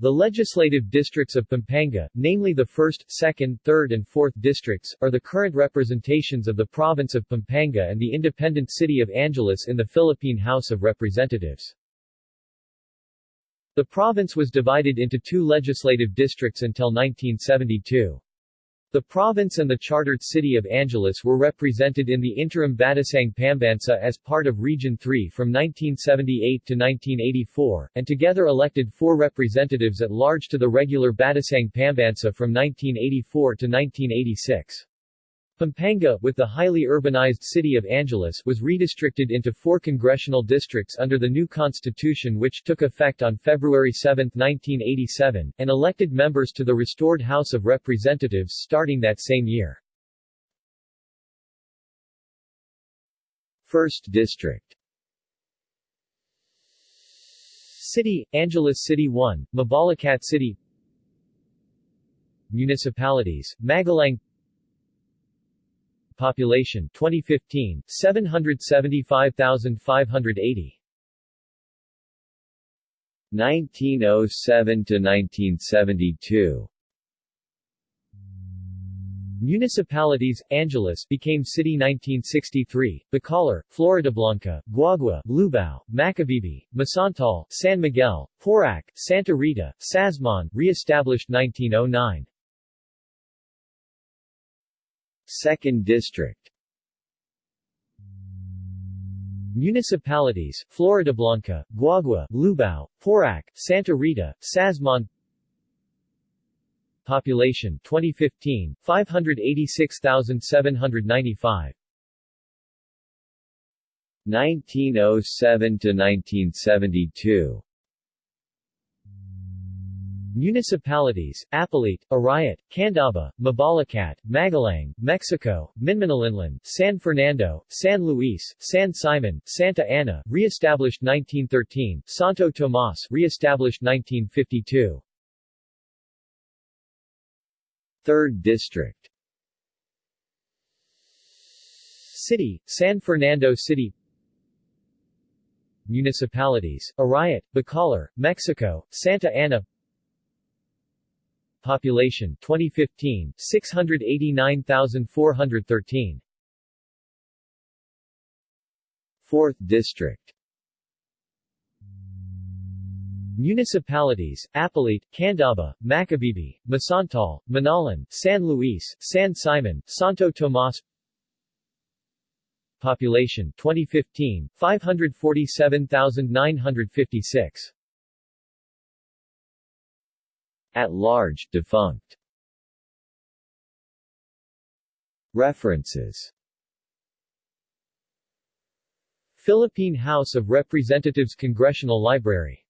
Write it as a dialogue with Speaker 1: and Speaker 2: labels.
Speaker 1: The legislative districts of Pampanga, namely the 1st, 2nd, 3rd and 4th districts, are the current representations of the province of Pampanga and the independent city of Angeles in the Philippine House of Representatives. The province was divided into two legislative districts until 1972. The province and the chartered city of Angeles were represented in the interim Batasang Pambansa as part of Region 3 from 1978 to 1984, and together elected four representatives at large to the regular Batasang Pambansa from 1984 to 1986. Pampanga, with the highly urbanized city of Angeles, was redistricted into four congressional districts under the new constitution which took effect on February 7, 1987, and elected members to the restored House of Representatives starting that same year. First District City, Angeles City 1, Mabalacat City Municipalities, Magalang Population 2015 775,580 1907 to 1972 Municipalities, Angeles became city 1963, Bacolor, Floridablanca, Guagua, Lubao, Macabebe, Masantol, San Miguel, Porac, Santa Rita, Sasmuan, re-established 1909. Second District. Municipalities, Floridablanca, Guagua, Lubao, Porac, Santa Rita, Sasmuan Population 2015, 586,795 1907 to 1972 Municipalities, Apalit, Arayat, Candaba, Mabalacat, Magalang, Mexico, Minalin, San Fernando, San Luis, San Simon, Santa Ana, re-established 1913, Santo Tomas, re-established 1952. Third District. City, San Fernando City. Municipalities, Arayat, Bacolor, Mexico, Santa Ana Population 2015 689,413 Fourth District. Municipalities, Apalit, Candaba, Macabebe, Masantol, Minalin, San Luis, San Simon, Santo Tomas. Population 2015 547,956 at large, defunct. References Philippine House of Representatives Congressional Library